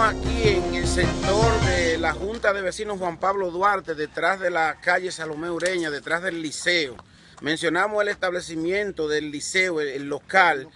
Estamos aquí en el sector de la Junta de Vecinos Juan Pablo Duarte, detrás de la calle Salomé Ureña, detrás del liceo. Mencionamos el establecimiento del liceo, el, local,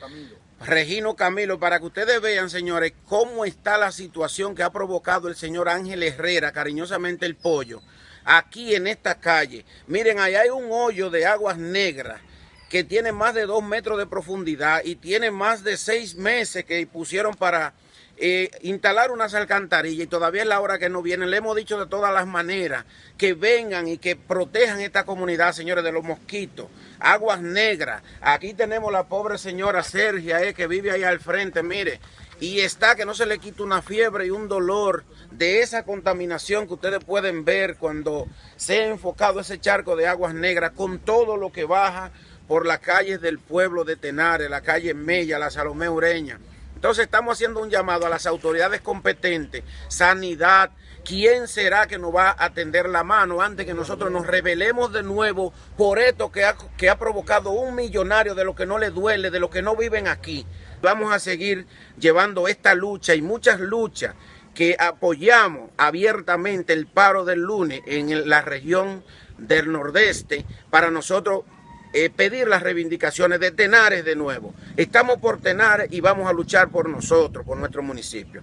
Regino Camilo, para que ustedes vean, señores, cómo está la situación que ha provocado el señor Ángel Herrera, cariñosamente el pollo, aquí en esta calle. Miren, allá hay un hoyo de aguas negras que tiene más de dos metros de profundidad y tiene más de seis meses que pusieron para eh, instalar unas alcantarillas y todavía es la hora que no vienen. Le hemos dicho de todas las maneras que vengan y que protejan esta comunidad, señores, de los mosquitos. Aguas negras. Aquí tenemos la pobre señora Sergia, eh, que vive ahí al frente, mire. Y está que no se le quita una fiebre y un dolor de esa contaminación que ustedes pueden ver cuando se ha enfocado ese charco de aguas negras con todo lo que baja por las calles del pueblo de Tenares, la calle Mella, la Salomé Ureña. Entonces estamos haciendo un llamado a las autoridades competentes, sanidad, ¿quién será que nos va a atender la mano antes que nosotros nos rebelemos de nuevo por esto que ha, que ha provocado un millonario de lo que no le duele, de lo que no viven aquí? Vamos a seguir llevando esta lucha y muchas luchas que apoyamos abiertamente el paro del lunes en la región del nordeste para nosotros eh, pedir las reivindicaciones de Tenares de nuevo. Estamos por Tenares y vamos a luchar por nosotros, por nuestro municipio.